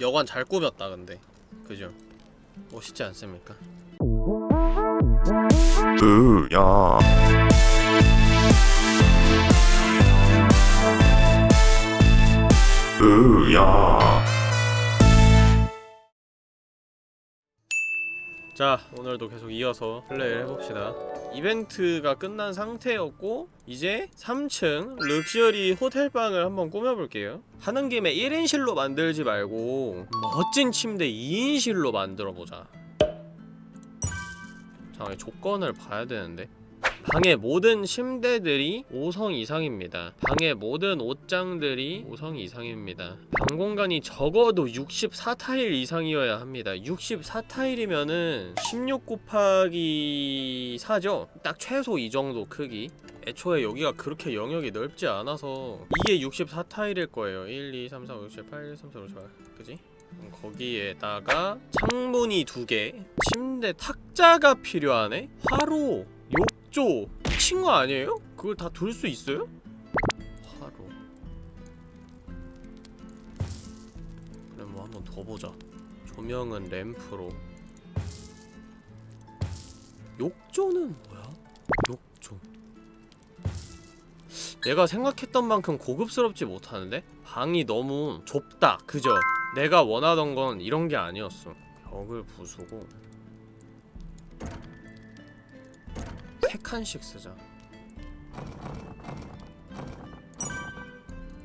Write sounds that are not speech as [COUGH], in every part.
여관 잘 꾸몄다 근데 그죠? 멋있지 않습니까? 으야 으야 자 오늘도 계속 이어서 플레이를 해봅시다 이벤트가 끝난 상태였고 이제 3층 럭셔리 호텔방을 한번 꾸며볼게요. 하는 김에 1인실로 만들지 말고 멋진 침대 2인실로 만들어보자. 잠깐 조건을 봐야 되는데 방의 모든 침대들이 5성 이상입니다. 방의 모든 옷장들이 5성 이상입니다. 방 공간이 적어도 64타일 이상이어야 합니다. 64타일이면은 16 곱하기 4죠? 딱 최소 이 정도 크기. 애초에 여기가 그렇게 영역이 넓지 않아서 이게 64타일일 거예요. 1, 2, 3, 4, 5, 6, 7, 8, 1, 2, 3, 4, 5, 6, 7, 8 그지? 거기에다가 창문이 두 개, 침대 탁자가 필요하네? 화로, 욕조 거 아니에요? 그걸 다둘수 있어요? 화로 그래 뭐 한번 더 보자 조명은 램프로 욕조는 뭐야? 욕조 내가 생각했던 만큼 고급스럽지 못하는데? 방이 너무 좁다 그죠? 내가 원하던 건 이런 게 아니었어 벽을 부수고 세 칸씩 쓰자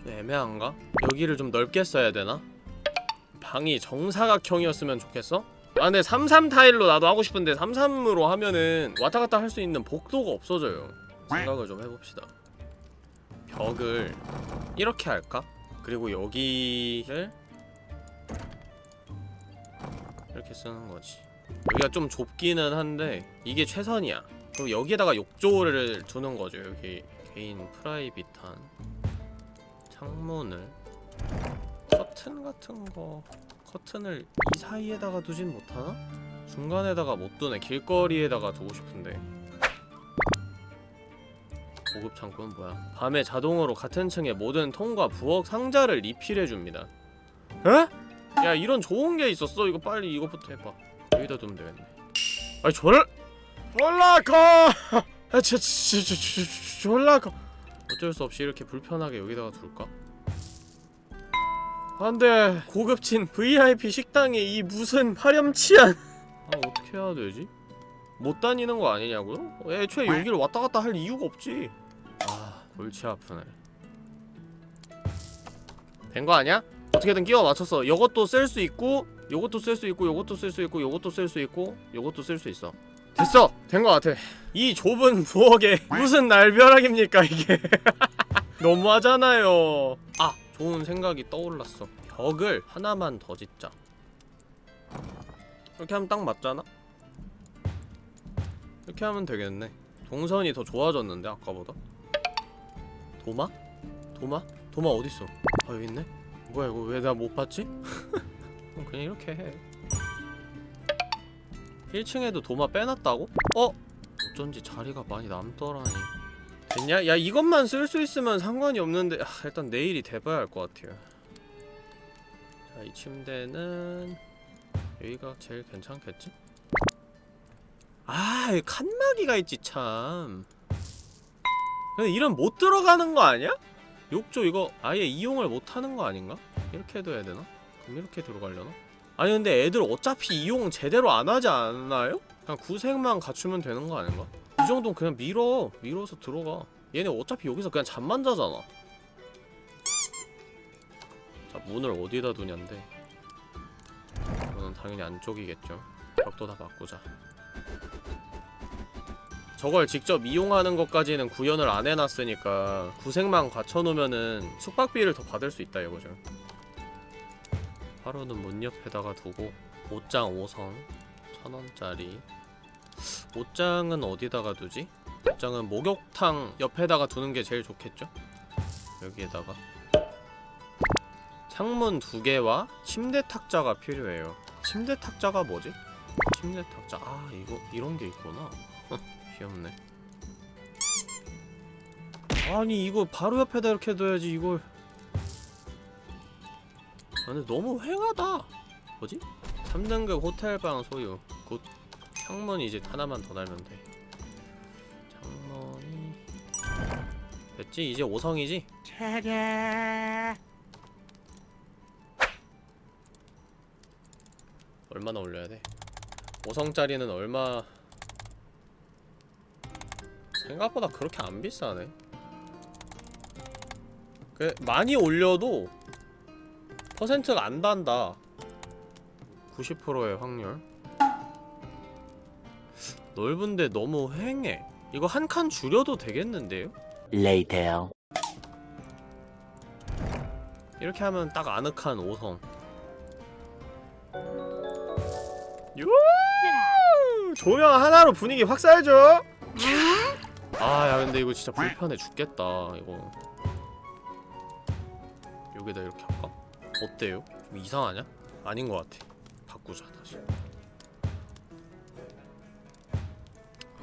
좀 애매한가? 여기를 좀 넓게 써야 되나? 방이 정사각형이었으면 좋겠어? 아 근데 33 타일로 나도 하고 싶은데 33으로 하면은 왔다갔다 할 수 있는 복도가 없어져요 생각을 좀 해봅시다 벽을 이렇게 할까? 그리고 여기를 이렇게 쓰는 거지 여기가 좀 좁기는 한데 이게 최선이야 그럼 여기에다가 욕조를 두는 거죠 여기 개인 프라이빗한 창문을 커튼 같은 거 커튼을 이 사이에다가 두진 못하나? 중간에다가 못 두네 길거리에다가 두고 싶은데 고급 창고는 뭐야 밤에 자동으로 같은 층의 모든 통과 부엌 상자를 리필해줍니다 에? 야 이런 좋은 게 있었어? 이거 빨리 이것부터 해봐 여기다 두면 되겠네 아니 졸 졸라 커! 아, 저, 저, [LAUGHS] 저, 저, 저, 졸라 커! 어쩔 수 없이 이렇게 불편하게 여기다가 둘까? 안돼 고급진 VIP 식당에 이 무슨 파렴치한 [LAUGHS] 아 어떻게 해야 되지? 못 다니는 거 아니냐고요? 애초에 여기를 왔다 갔다 할 이유가 없지 아 골치 아프네 된 거 아니야? 어떻게든 끼워 맞췄어 요것도 쓸 수 있고 요것도 쓸 수 있고 요것도 쓸 수 있고 요것도 쓸 수 있고 요것도 쓸 수 있어 됐어! 된거 같아 이 좁은 부엌에 무슨 날벼락입니까 이게 [LAUGHS] 너무하잖아요 아! 좋은 생각이 떠올랐어 벽을 하나만 더 짓자 이렇게 하면 딱 맞잖아? 이렇게 하면 되겠네 동선이 더 좋아졌는데 아까보다 도마? 도마? 도마 어딨어? 아 여기 있네? 뭐야 이거 왜 나 못 봤지? [LAUGHS] 그냥 이렇게 해 1층에도 도마 빼놨다고? 어? 어쩐지 자리가 많이 남더라니 됐냐? 야 이것만 쓸 수 있으면 상관이 없는데 아, 일단 내일이 돼봐야 할 것 같아요 자 이 침대는 여기가 제일 괜찮겠지? 아 칸막이가 있지 참 근데 이런 못 들어가는 거 아니야? 욕조 이거 아예 이용을 못하는 거 아닌가? 이렇게 해도 해야 되나? 그럼 이렇게 들어가려나? 아니 근데 애들 어차피 이용 제대로 안 하지 않나요? 그냥 구색만 갖추면 되는 거 아닌가? 이 정도는 그냥 밀어. 밀어서 들어가. 얘네 어차피 여기서 그냥 잠만 자잖아. 자 문을 어디다 두냐인데. 이거는 당연히 안쪽이겠죠. 벽도 다 바꾸자. 저걸 직접 이용하는 것까지는 구현을 안 해놨으니까 구색만 갖춰놓으면은 숙박비를 더 받을 수 있다 이거죠 하루는 문 옆에다가 두고 옷장 5성 천원짜리. 옷장은 어디다가 두지? 옷장은 목욕탕 옆에다가 두는 게 제일 좋겠죠? 여기에다가. 창문 두 개와 침대 탁자가 필요해요. 침대 탁자가 뭐지? 침대 탁자. 아 이거 이런 게 있구나. 귀엽네. 아니 이거 바로 옆에다 이렇게 둬야지 이걸 근데 너무 휑하다 뭐지? 3등급 호텔방 소유 good 창문 이제 하나만 더 달면 돼 창문이 됐지? 이제 5성이지? 얼마나 올려야 돼? 5성짜리는 얼마 생각보다 그렇게 안 비싸네 그 많이 올려도 퍼센트가 안 단다. 90%의 확률. 넓은데 너무 휑해. 이거 한 칸 줄여도 되겠는데요? Later. 이렇게 하면 딱 아늑한 5성. 유! 조명 하나로 분위기 확 살죠? 아야 근데 이거 진짜 불편해 죽겠다 이거. 여기다 이렇게 할까? 어때요? 좀 이상하냐? 아닌 것 같아. 바꾸자 다시.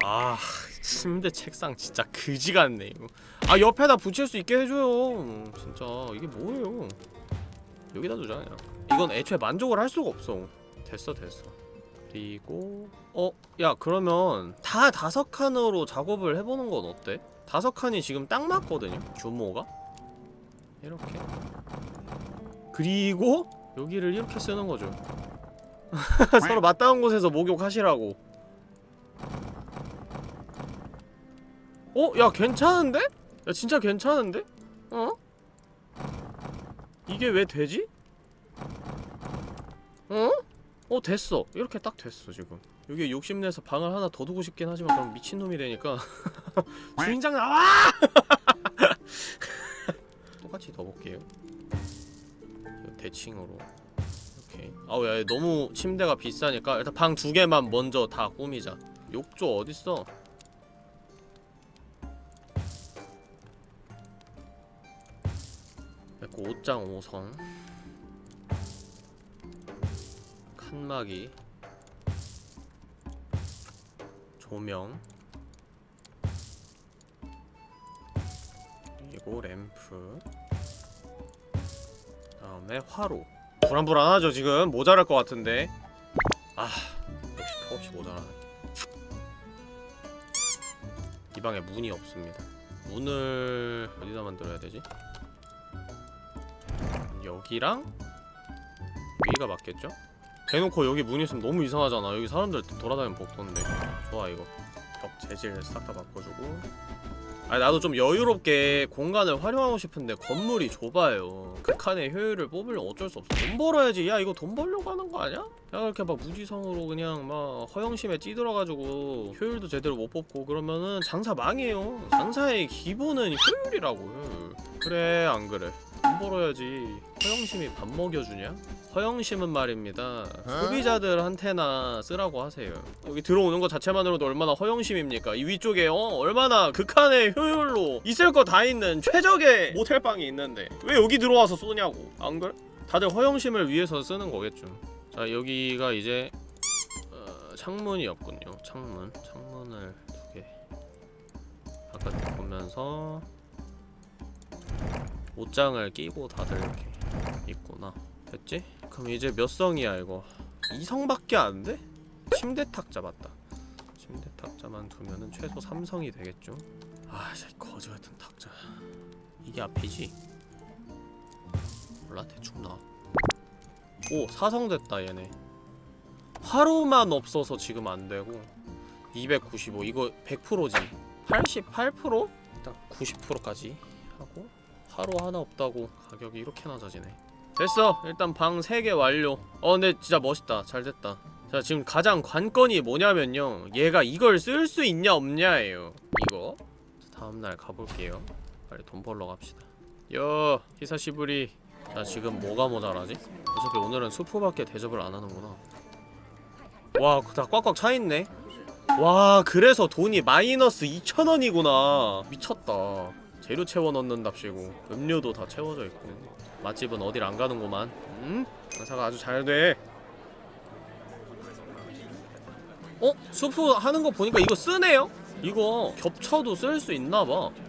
아 침대 책상 진짜 그지 같네 이거. 아 옆에다 붙일 수 있게 해줘요. 진짜 이게 뭐예요? 여기다 두자 그냥. 이건 애초에 만족을 할 수가 없어. 됐어 됐어. 그리고 어? 야 그러면 다 다섯 칸으로 작업을 해보는 건 어때? 다섯 칸이 지금 딱 맞거든요? 규모가? 이렇게 그리고 여기를 이렇게 쓰는 거죠 [LAUGHS] 서로 맞닿은 곳에서 목욕하시라고 어? 야 괜찮은데? 야 진짜 괜찮은데? 어? 이게 왜 되지? 어? 어 됐어 이렇게 딱 됐어 지금 여기 욕심내서 방을 하나 더 두고 싶긴 하지만 그럼 미친놈이 되니까 [LAUGHS] 주인장 나와! [LAUGHS] 똑같이 더 볼게요 대칭으로. 이렇게 아우 야 너무 침대가 비싸니까 일단 방 두 개만 먼저 다 꾸미자. 욕조 어딨어? 그리고 옷장 5성. 칸막이. 조명. 그리고 램프 다음에 화로. 불안불안하죠 지금. 모자랄 것 같은데. 아 역시 턱없이 모자라네. 이 방에 문이 없습니다. 문을 어디다 만들어야 되지? 여기랑 여기가 맞겠죠? 대놓고 여기 문 있으면 너무 이상하잖아. 여기 사람들 돌아다니면 복도인데. 좋아 이거. 벽 재질 싹 다 바꿔주고 아니 나도 좀 여유롭게 공간을 활용하고 싶은데 건물이 좁아요. 극한의 효율을 뽑으려면 어쩔 수 없어. 돈 벌어야지. 야 이거 돈 벌려고 하는 거 아니야? 야 이렇게 막 무지성으로 그냥 막 허영심에 찌들어가지고 효율도 제대로 못 뽑고 그러면은 장사 망해요. 장사의 기본은 효율이라고. 효율 그래 안 그래 돈 벌어야지. 허영심이 밥 먹여주냐? 허영심은 말입니다. 소비자들한테나 쓰라고 하세요. 여기 들어오는 것 자체만으로도 얼마나 허영심입니까? 이 위쪽에 어? 얼마나 극한의 효율로 있을 거 다 있는 최적의 모텔방이 있는데 왜 여기 들어와서 쏘냐고. 안 그래? 다들 허영심을 위해서 쓰는 거겠죠. 자 여기가 이제 어, 창문이었군요. 창문. 창문을 두개 바깥에 보면서 옷장을 끼고 다들 이렇게 있구나 됐지? 그럼 이제 몇 성이야 이거 2성밖에 안 돼? 침대 탁자 맞다 침대 탁자만 두면은 최소 3성이 되겠죠? 아 진짜 거지 같은 탁자 이게 앞이지? 몰라 대충 나와 오 4성 됐다 얘네 화로만 없어서 지금 안 되고 295 이거 100%지 88%? 일단 90%까지 하고 화로 하나 없다고 가격이 이렇게 낮아지네. 됐어. 일단 방 3개 완료. 어 근데 진짜 멋있다. 잘 됐다. 자 지금 가장 관건이 뭐냐면요. 얘가 이걸 쓸 수 있냐 없냐예요. 이거? 자, 다음날 가볼게요. 빨리 돈 벌러 갑시다. 여 히사시부리. 나 지금 뭐가 모자라지? 어차피 오늘은 수프밖에 대접을 안 하는구나. 와다 꽉꽉 차있네? 와 그래서 돈이 마이너스 2천원이구나. 미쳤다 재료 채워 넣는답시고 음료도 다 채워져 있고 맛집은 어딜 안 가는구만 음? 장사가 아주 잘돼 어? 수프 하는 거 보니까 이거 쓰네요? 이거 겹쳐도 쓸 수 있나봐 ba?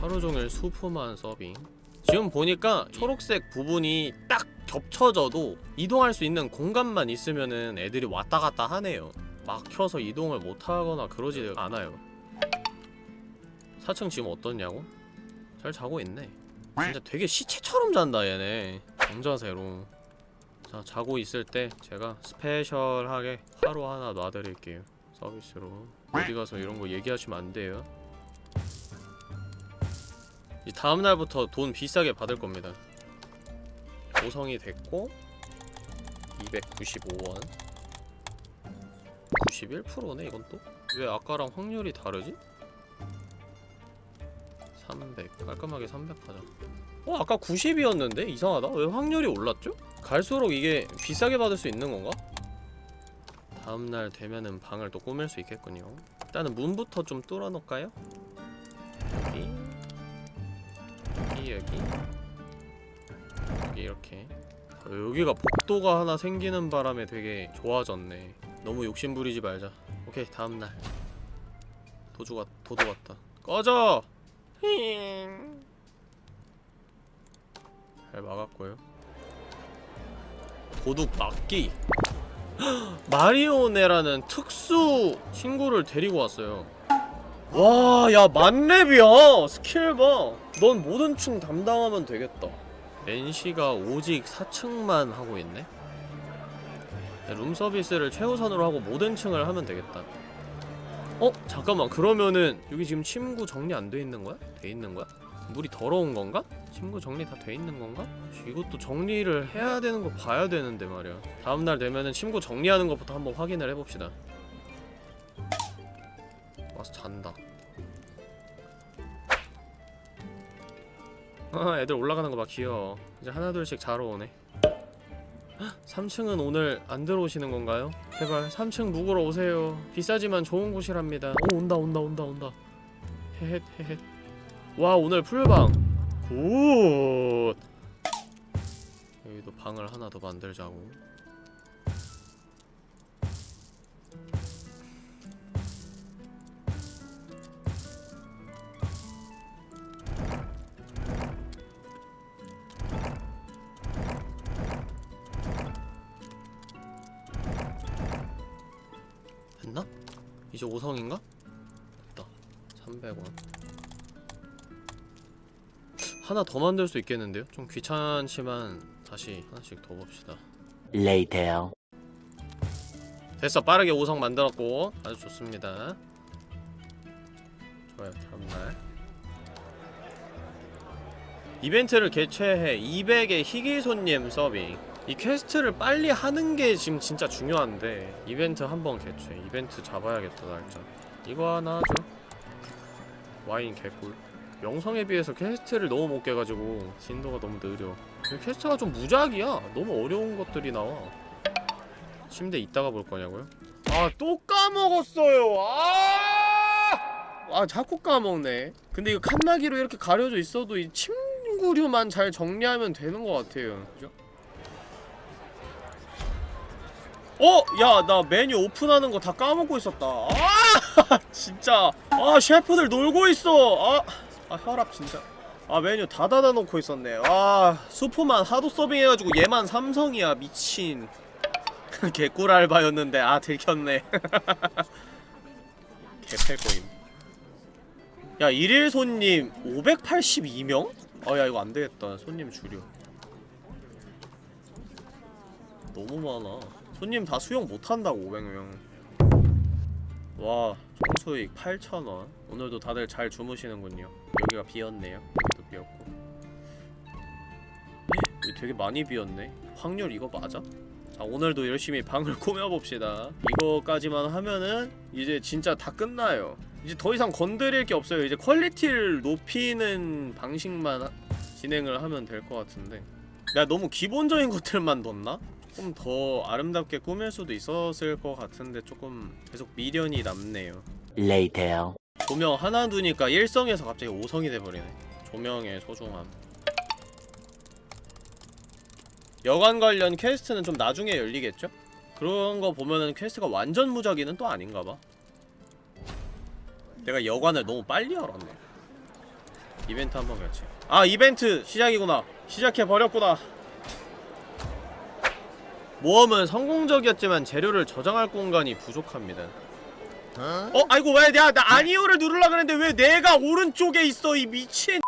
하루종일 수프만 서빙 지금 보니까 초록색 부분이 딱 겹쳐져도 이동할 수 있는 공간만 있으면은 애들이 왔다 갔다 하네요 막혀서 이동을 못하거나 그러지 않아요. 4층 지금 어떻냐고? 잘 자고 있네. 진짜 되게 시체처럼 잔다 얘네. 정자세로. 자 자고 있을 때 제가 스페셜하게 하루 하나 놔드릴게요 서비스로. 어디 가서 이런 거 얘기하시면 안 돼요. 이 다음 날부터 돈 비싸게 받을 겁니다. 5성이 됐고 295원 91%네 이건 또? 왜 아까랑 확률이 다르지? 300 깔끔하게 300 하자 어 아까 90이었는데? 이상하다 왜 확률이 올랐죠? 갈수록 이게 비싸게 받을 수 있는 건가? 다음날 되면은 방을 또 꾸밀 수 있겠군요 일단은 문부터 좀 뚫어 놓을까요? 여기 여기 여기 여기 이렇게 어, 여기가 복도가 하나 생기는 바람에 되게 좋아졌네 너무 욕심 부리지 말자 오케이 다음날 도주 왔 도도 왔다 꺼져 힝. 잘 막았고요 도둑 막기 마리오네라는 특수 친구를 데리고 왔어요 와, 야, 만렙이야! 스킬 봐! 넌 모든 층 담당하면 되겠다. NC가 오직 4층만 하고 있네? 룸 서비스를 최우선으로 하고 모든 층을 하면 되겠다. 어? 잠깐만, 그러면은 여기 지금 침구 정리 안 돼 있는 거야? 돼 있는 거야? 물이 더러운 건가? 침구 정리 다 돼 있는 건가? 이것도 정리를 해야 되는 거 봐야 되는데 말이야. 다음날 되면은 침구 정리하는 것부터 한번 확인을 해봅시다. 와서 잔다. 아, 애들 올라가는 거봐 귀여워. 이제 하나둘씩 자러 오네. 3층은 오늘 안 들어오시는 건가요? 제발 3층 묵으러 오세요. 비싸지만 좋은 곳이랍니다. 오 온다 온다 온다 온다. 헤헷 헤헷. 와 오늘 풀방. 굿. 여기도 방을 하나 더 만들자고. 이제 5성인가? 됐다. 300원. 하나 더 만들 수 있겠는데요? 좀 귀찮지만 다시 하나씩 더 봅시다. Later. 됐어. 빠르게 5성 만들었고 아주 좋습니다. 좋아요. 다음날. 이벤트를 개최해 200의 희귀 손님 서빙 이 quest를 빨리 하는 게 지금 진짜 중요한데 이벤트 한번 개최 이벤트 잡아야겠다 날짜 이거 하나 하죠 와인 개꿀. 명성에 비해서 quest를 너무 못 깨가지고 진도가 너무 느려. 이 quest가 좀 무작위야. 너무 어려운 것들이 나와. 침대 이따가 볼 거냐고요? 아 또 까먹었어요! 아! 아 자꾸 까먹네. 근데 이거 칸나기로 이렇게 가려져 있어도 이 침구류만 잘 정리하면 되는 것 같아요. 그죠? 어! 야, 나 메뉴 오픈하는 거 다 까먹고 있었다. 아! [LAUGHS] 진짜. 아, 셰프들 놀고 있어. 아, 아 혈압 진짜. 아, 메뉴 다 닫아놓고 있었네. 아, 수프만 하도 서빙해가지고 얘만 삼성이야. 미친. [LAUGHS] 개꿀 알바였는데, 아, 들켰네. [LAUGHS] 개패거임. 야, 일일 손님 582명? 아, 야, 이거 안 되겠다. 손님 줄여. 너무 많아. 손님 다 수용 못한다고 500명. 와 총수익 8,000원. 오늘도 다들 잘 주무시는군요. 여기가 비었네요. 여기도 비었고. 여기 되게 많이 비었네. 확률 이거 맞아? 자 오늘도 열심히 방을 [LAUGHS] 꾸며봅시다. 이거까지만 하면은 이제 진짜 다 끝나요. 이제 더 이상 건드릴 게 없어요. 이제 quality를 높이는 방식만 하- 진행을 하면 될 것 같은데. 내가 너무 기본적인 것들만 넣었나? 조금 더 아름답게 꾸밀 수도 있었을 것 같은데 조금 계속 미련이 남네요. Later. 조명 하나 두니까 1성에서 갑자기 5성이 돼버리네. 조명의 소중함. 여관 관련 quest는 좀 나중에 열리겠죠? 그런 거 보면은 quest가 완전 무작위는 또 아닌가봐. 내가 여관을 너무 빨리 열었네. 이벤트 한번 같이 아 이벤트 시작이구나. 시작해버렸구나 모험은 성공적이었지만 재료를 저장할 공간이 부족합니다. 어? 아이고 왜 내가 나 아니오를 누르려 그랬는데 왜 내가 오른쪽에 있어 이 미친.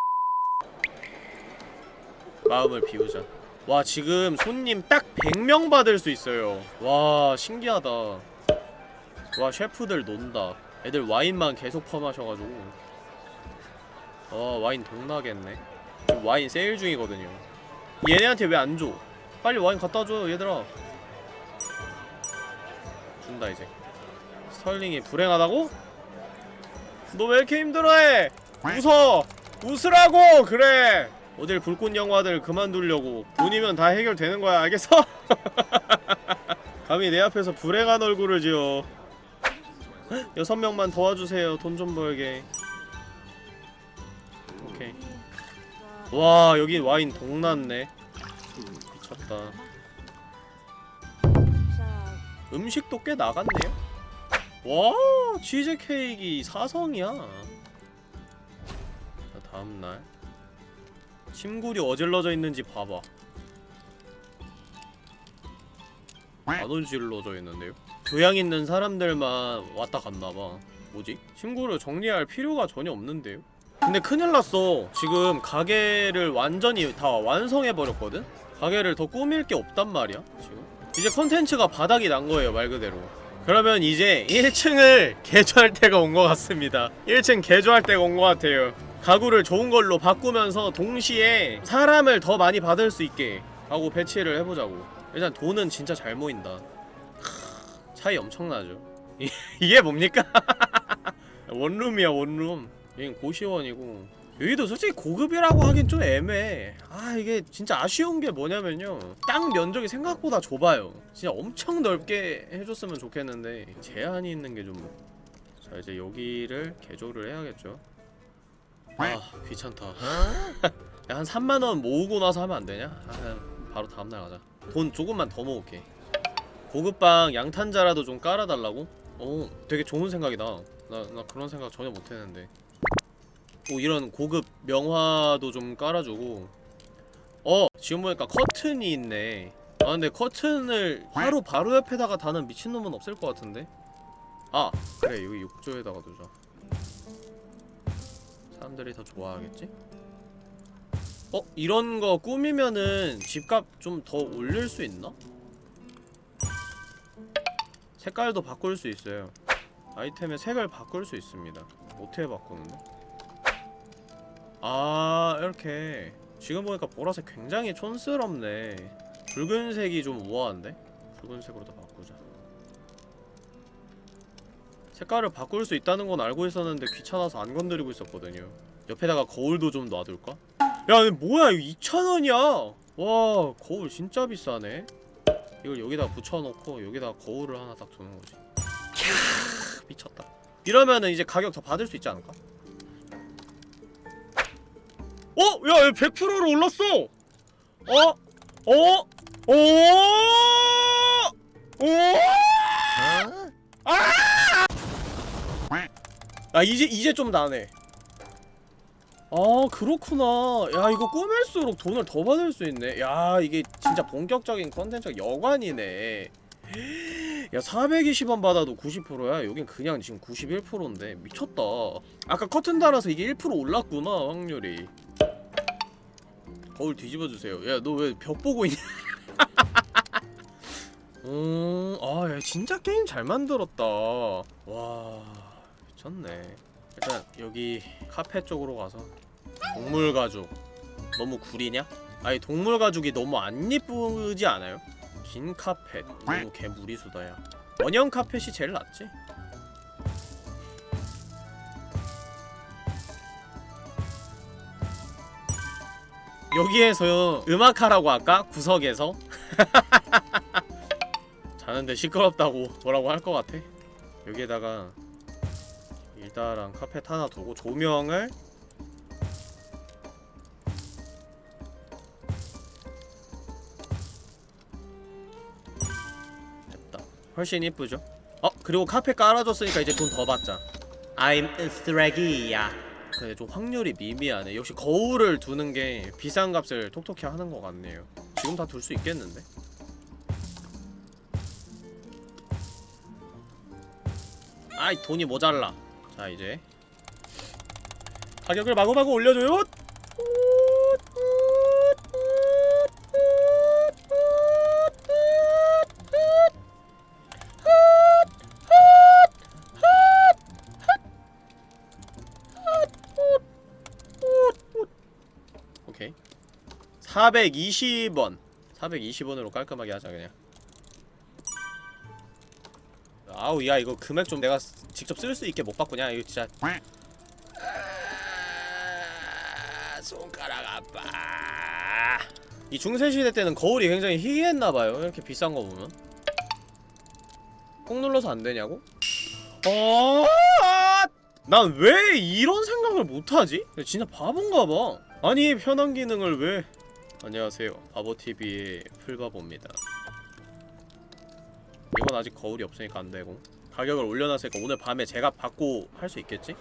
마음을 비우자. 와 지금 손님 딱 100명 받을 수 있어요. 와 신기하다. 와 셰프들 논다. 애들 와인만 계속 퍼마셔가지고. 어 와인 동나겠네. 지금 와인 세일 중이거든요. 얘네한테 왜 안 줘? 빨리 와인 갖다 줘 얘들아 준다 이제 스털링이 불행하다고? 너 왜 이렇게 힘들어해? 웃어! 웃으라고! 그래! 어딜 불꽃 영화들 그만두려고 돈이면 다 해결되는 거야 알겠어? [LAUGHS] 감히 내 앞에서 불행한 얼굴을 지어 여섯 명만 도와주세요 돈 좀 벌게 오케이 와 여기 와인 동났네 미쳤다 음식도 꽤 나갔네요 와 치즈케이크 사성이야 자 다음날 침구리 어질러져 있는지 봐봐 안 어질러져 있는데요? 교양 있는 사람들만 왔다 갔나봐 뭐지? 침구를 정리할 필요가 전혀 없는데요? 근데 큰일 났어 지금 가게를 완전히 다 완성해버렸거든? 가게를 더 꾸밀 게 없단 말이야 지금 이제 컨텐츠가 바닥이 난 거예요 말 그대로. 그러면 이제 1층을 [LAUGHS] 개조할 때가 온 것 같습니다. 1층 개조할 때가 온 것 같아요. 가구를 좋은 걸로 바꾸면서 동시에 사람을 더 많이 받을 수 있게 하고 배치를 해보자고. 일단 돈은 진짜 잘 모인다. 크, 차이 엄청나죠. 이- [LAUGHS] 이게 뭡니까? [LAUGHS] 원룸이야 원룸. 여긴 고시원이고 여기도 솔직히 고급이라고 하긴 좀 애매해. 아 이게 진짜 아쉬운 게 뭐냐면요. 땅 면적이 생각보다 좁아요. 진짜 엄청 넓게 해줬으면 좋겠는데 제한이 있는 게 좀 자 이제 여기를 개조를 해야겠죠. 아 귀찮다. 야, 한 3만원 모으고 나서 하면 안 되냐? 아, 바로 다음날 가자. 돈 조금만 더 모을게. 고급방 양탄자라도 좀 깔아달라고? 어 되게 좋은 생각이다. 나, 나 그런 생각 전혀 못했는데 오 이런 고급 명화도 좀 깔아주고 어 지금 보니까 커튼이 있네 아 근데 커튼을 하루 바로 옆에다가 다는 미친놈은 없을 것 같은데 아 그래 여기 욕조에다가 두자 사람들이 더 좋아하겠지? 어? 이런 거 꾸미면은 집값 좀 더 올릴 수 있나? 색깔도 바꿀 수 있어요 아이템의 색을 바꿀 수 있습니다 어떻게 바꾸는데? 아 이렇게. 지금 보니까 보라색 굉장히 촌스럽네. 붉은색이 좀 우아한데? 붉은색으로 더 바꾸자. 색깔을 바꿀 수 있다는 건 알고 있었는데 귀찮아서 안 건드리고 있었거든요. 옆에다가 거울도 좀 놔둘까? 야 뭐야? 이거 2,000원이야! 와 거울 진짜 비싸네. 이걸 여기다 붙여놓고 여기다 거울을 하나 딱 두는 거지. 캬 미쳤다. 이러면은 이제 가격 더 받을 수 있지 않을까? 어? 야 100%로 올랐어! 어? 어? 오! 오! 아 이제 이제 좀 나네. 아 그렇구나. 야 이거 꾸밀수록 돈을 더 받을 수 있네. 야 이게 진짜 본격적인 컨텐츠가 여관이네. 야 420원 받아도 90%야? 여긴 그냥 지금 91%인데 미쳤다. 아까 커튼 달아서 이게 1% 올랐구나 확률이. 거울 뒤집어주세요. 야 너 왜 벽 보고 있냐? [LAUGHS] 음, 아, 야, 진짜 게임 잘 만들었다. 와, 미쳤네. 일단 여기 카페 쪽으로 가서 동물 가죽 너무 구리냐? 아니 동물 가죽이 너무 안 예쁘지 않아요? 긴 카펫 너무 개 무리수다야. 원형 카펫이 제일 낫지? 여기에서 음악하라고 할까? 구석에서? [LAUGHS] 자는데 시끄럽다고 뭐라고 할 것 같아? 여기에다가 일다랑 카펫 하나 두고 조명을 됐다 훨씬 이쁘죠? 어? 그리고 카펫 깔아줬으니까 이제 돈 더 받자 I'm 쓰레기야 근데 좀 확률이 미미하네. 역시 거울을 두는 게 비싼 값을 톡톡히 하는 것 같네요. 지금 다 둘 수 있겠는데? 아이 돈이 모자라. 자 이제. 가격을 마구마구 올려줘요 420원. 420원으로 깔끔하게 하자 그냥. 아우 야 이거 금액 좀 내가 쓰- 직접 쓸 수 있게 못 바꾸냐? 이거 진짜. 아, 손가락 아파. 이 중세시대 때는 거울이 굉장히 희귀했나봐요. 이렇게 비싼 거 보면? 꾹 눌러서 안 되냐고? 어? 난왜 이런 생각을 못하지? 진짜 바본가 봐. 아니 편한 기능을 왜 안녕하세요. 바보TV의 풀바보입니다. 이건 아직 거울이 없으니까 안되고. 가격을 올려놨으니까 오늘 밤에 제가 받고 할 수 있겠지?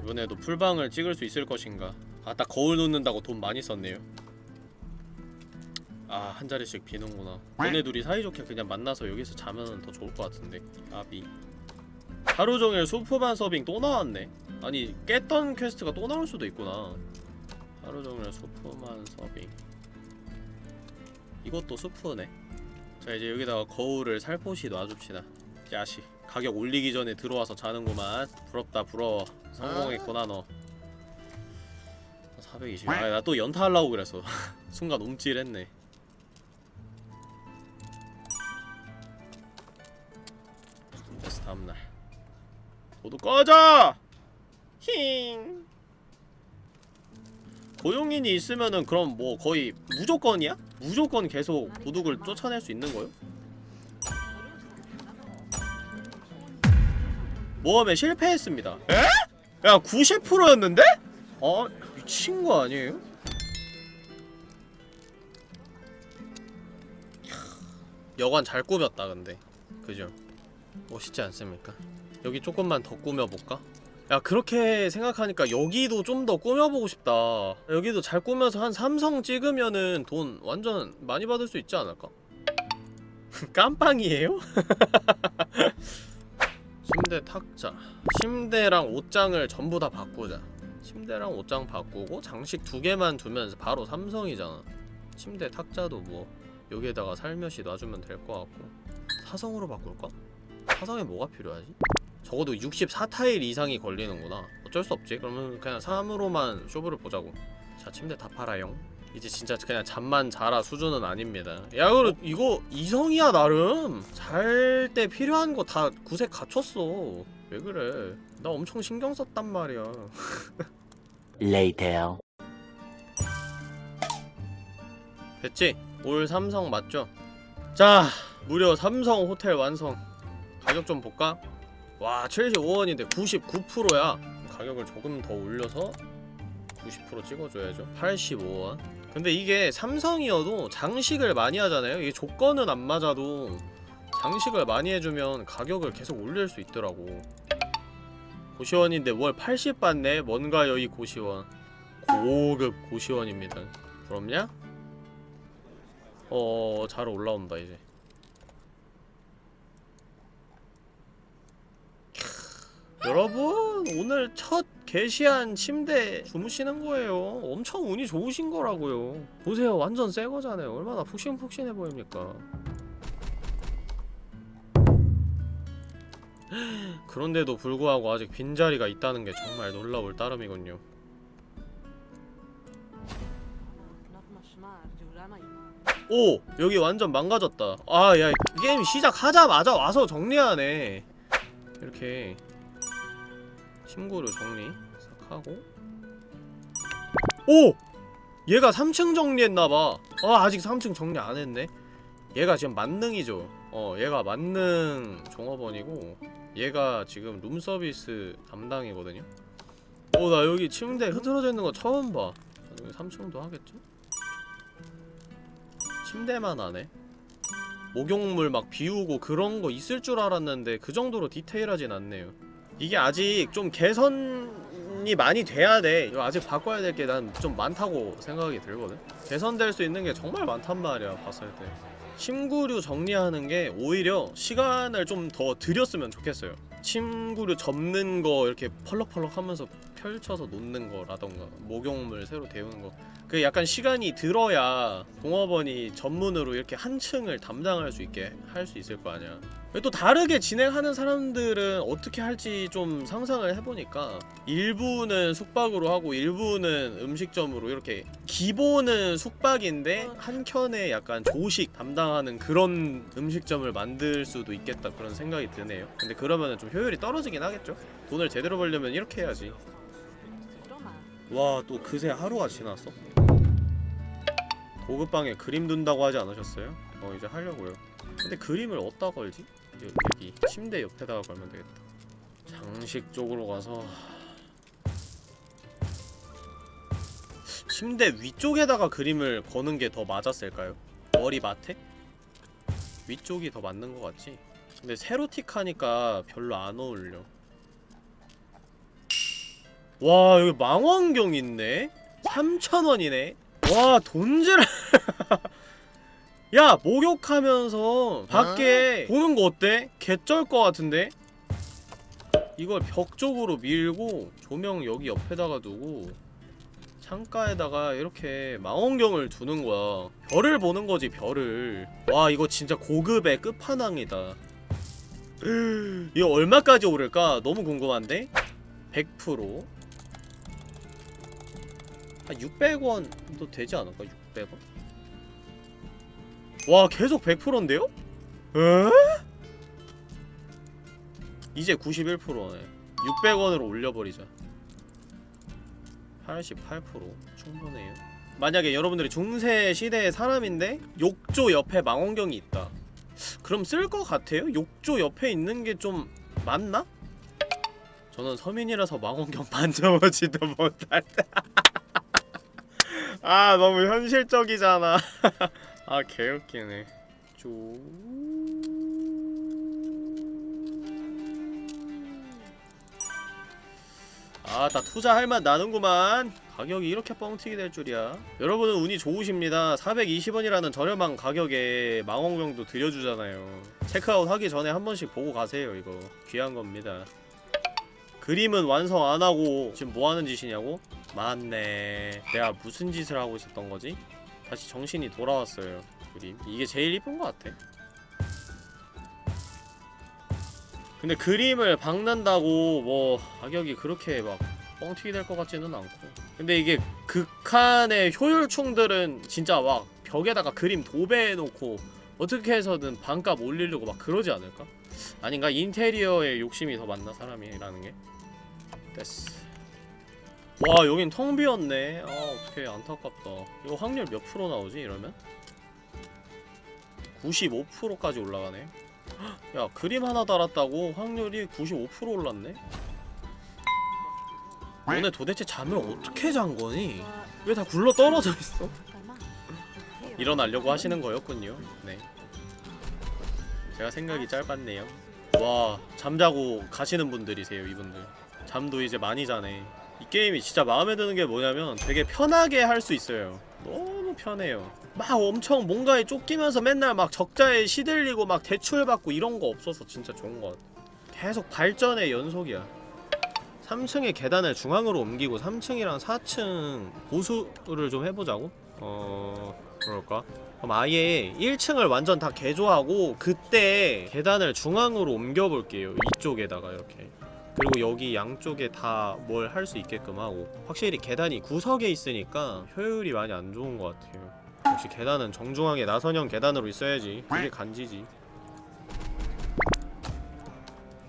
이번에도 풀방을 찍을 수 있을 것인가? 아딱 거울 놓는다고 돈 많이 썼네요 아 한 자리씩 비는구나. 너네 둘이 사이좋게 그냥 만나서 여기서 자면 더 좋을 것 같은데. 아비. 하루 종일 수프만 서빙 또 나왔네. 아니 깼던 quest가 또 나올 수도 있구나. 하루 종일 수프만 서빙. 이것도 수프네. 자 이제 여기다가 거울을 살포시 놔줍시다. 야시. 가격 올리기 전에 들어와서 자는구만. 부럽다 부러워. 성공했구나 너. 420. 아, 나 또 연타하려고 그랬어. [LAUGHS] 순간 움찔했네. 모두 꺼져! 힝. 고용인이 있으면은 그럼 뭐 거의 무조건이야? 무조건 계속 도둑을 쫓아낼 수 있는 거요? 모험에 실패했습니다. 에? 야 90%였는데? 어? 미친 거 아니에요? 여관 잘 꾸몄다 근데 그죠? 멋있지 않습니까? 여기 조금만 더 꾸며볼까? 야 그렇게 생각하니까 여기도 좀 더 꾸며보고 싶다 여기도 잘 꾸며서 한 삼성 찍으면은 돈 완전 많이 받을 수 있지 않을까? [LAUGHS] 깜빵이에요? [LAUGHS] 침대 탁자 침대랑 옷장을 전부 다 바꾸자 침대랑 옷장 바꾸고 장식 두 개만 두면 바로 삼성이잖아 침대 탁자도 뭐 여기에다가 살며시 놔주면 될 것 같고 사성으로 바꿀까? 사성에 뭐가 필요하지? 적어도 64타일 이상이 걸리는구나. 어쩔 수 없지. 그러면 그냥 3으로만 쇼부를 보자고. 자 침대 다 팔아요. 이제 진짜 그냥 잠만 자라 수준은 아닙니다. 야 그래 이거 이성이야 나름? 잘 때 필요한 거 다 구색 갖췄어. 왜 그래? 나 엄청 신경 썼단 말이야. [LAUGHS] Later. 됐지? 올 삼성 맞죠? 자 무려 삼성 호텔 완성. 가격 좀 볼까? 와 75원인데 99%야. 가격을 조금 더 올려서 90% 찍어줘야죠. 85원. 근데 이게 삼성이어도 장식을 많이 하잖아요. 이게 조건은 안 맞아도 장식을 많이 해주면 가격을 계속 올릴 수 있더라고. 고시원인데 월 80 받네? 뭔가요 이 고시원? 고급 고시원입니다. 부럽냐? 어, 잘 올라온다 이제. 여러분 오늘 첫 게시한 침대 주무시는 거예요. 엄청 운이 좋으신 거라고요. 보세요, 완전 새 거잖아요. 얼마나 푹신푹신해 보입니까? [GASPS] 그런데도 불구하고 아직 빈자리가 있다는 게 정말 놀라울 따름이군요. 오! 여기 완전 망가졌다 아야 게임 시작하자마자 와서 정리하네 이렇게 친구를 정리 싹 하고. 오! 얘가 3층 정리했나봐. 아 아직 3층 정리 안했네. 얘가 지금 만능이죠. 어 얘가 만능 종업원이고 얘가 지금 룸서비스 담당이거든요. 어 나 여기 침대 흐트러져 있는 거 처음 봐. 나중에 3층도 하겠지? 침대만 하네. 목욕물 막 비우고 그런 거 있을 줄 알았는데 그 정도로 디테일하진 않네요 이게 아직 좀 개선이 많이 돼야 돼. 아직 바꿔야 될 게 난 좀 많다고 생각이 들거든. 개선될 수 있는 게 정말 많단 말이야 봤을 때. 침구류 정리하는 게 오히려 시간을 좀 더 들였으면 좋겠어요. 침구류 접는 거 이렇게 펄럭펄럭 하면서 펼쳐서 놓는 거라던가 목욕물 새로 데우는 거. 그 약간 시간이 들어야 종업원이 전문으로 이렇게 한 층을 담당할 수 있게 할 수 있을 거 아니야. 또 다르게 진행하는 사람들은 어떻게 할지 좀 상상을 해보니까 일부는 숙박으로 하고 일부는 음식점으로 이렇게 기본은 숙박인데 한켠에 약간 조식 담당하는 그런 음식점을 만들 수도 있겠다 그런 생각이 드네요. 근데 그러면은 좀 효율이 떨어지긴 하겠죠? 돈을 제대로 벌려면 이렇게 해야지 와 또 그새 하루가 지났어? 고급방에 그림 둔다고 하지 않으셨어요? 어 이제 하려고요 근데 그림을 어디다 걸지? 여- 여기 침대 옆에다가 걸면 되겠다 장식 쪽으로 가서 침대 위쪽에다가 그림을 거는 게 더 맞았을까요? 머리맡에? 위쪽이 더 맞는 것 같지? 근데 세로틱하니까 별로 안 어울려 와 여기 망원경 있네? 3,000원이네? 와 돈질 [LAUGHS] 야 목욕하면서 밖에 보는 거 어때? 개쩔 것 같은데? 이걸 벽 쪽으로 밀고 조명 여기 옆에다가 두고 창가에다가 이렇게 망원경을 두는 거야 별을 보는 거지 별을 와 이거 진짜 고급의 끝판왕이다 [GASPS] 이거 얼마까지 오를까? 너무 궁금한데? 100%? 한 600원도 되지 않을까? 600원? 와 계속 100%인데요? 에? 이제 91%네 600원으로 올려버리자 88% 충분해요 만약에 여러분들이 중세 시대의 사람인데 욕조 옆에 망원경이 있다 그럼 쓸 것 같아요? 욕조 옆에 있는 게 좀 맞나? 저는 서민이라서 망원경 [LAUGHS] 만져보지도 못할 아 너무 현실적이잖아. [LAUGHS] 아 개웃기네. 쪼... 아나 투자할 맛 나는구만. 가격이 이렇게 뻥튀기 될 줄이야. 여러분은 운이 좋으십니다. 420원이라는 저렴한 가격에 망원경도 들여주잖아요. 체크아웃 하기 전에 한 번씩 보고 가세요 이거. 귀한 겁니다. 그림은 완성 안하고 지금 뭐하는 짓이냐고? 맞네 내가 무슨 짓을 하고 있었던 거지? 다시 정신이 돌아왔어요 그림 이게 제일 이쁜 것 같아 근데 그림을 박는다고 뭐 가격이 그렇게 막 뻥튀기 될 것 같지는 않고 근데 이게 극한의 효율충들은 진짜 막 벽에다가 그림 도배해놓고 어떻게 해서든 반값 올리려고 막 그러지 않을까? 아닌가? 인테리어에 욕심이 더 많나 사람이라는 게? 됐어 와 여긴 텅 비었네. 아 어떡해. 안타깝다. 이거 확률 몇 프로 나오지 이러면? 95%까지 올라가네. 헉, 야 그림 하나 달았다고 확률이 95% 올랐네? 너네 도대체 잠을 어떻게 잔 거니? 왜 다 굴러 떨어져 있어? 일어나려고 하시는 거였군요. 네. 제가 생각이 짧았네요. 와 잠자고 가시는 분들이세요 이분들. 잠도 이제 많이 자네 이 게임이 진짜 마음에 드는 게 뭐냐면 되게 편하게 할 수 있어요. 너무 편해요. 막 엄청 뭔가에 쫓기면서 맨날 막 적자에 시들리고 막 대출받고 이런 거 없어서 진짜 좋은 것 같아. 계속 발전의 연속이야. 3층의 계단을 중앙으로 옮기고 3층이랑 4층 보수를 좀 해보자고? 어... 그럴까? 그럼 아예 1층을 완전 다 개조하고 그때 계단을 중앙으로 옮겨볼게요. 이쪽에다가 이렇게 그리고 여기 양쪽에 다 뭘 할 수 있게끔 하고. 확실히 계단이 구석에 있으니까 효율이 많이 안 좋은 것 같아요. 역시 계단은 정중앙에 나선형 계단으로 있어야지 그게 간지지.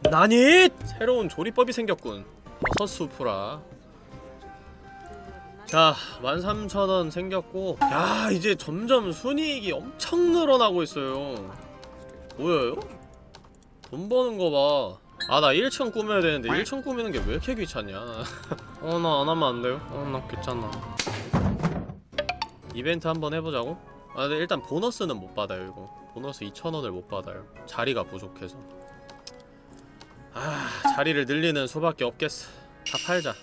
나니! 새로운 조리법이 생겼군. 버섯 수프라. 자 13,000원 생겼고. 야 이제 점점 순이익이 엄청 늘어나고 있어요. 보여요? 돈 버는 거봐 아 나 1층 꾸며야 되는데 1층 꾸미는 게 왜 이렇게 귀찮냐? [LAUGHS] 어 나 안 하면 안 돼요? 어 나 귀찮아. 이벤트 한번 해보자고? 아 근데 일단 보너스는 못 받아요 이거. 보너스 2,000원을 못 받아요. 자리가 부족해서. 아 자리를 늘리는 수밖에 없겠어. 다 팔자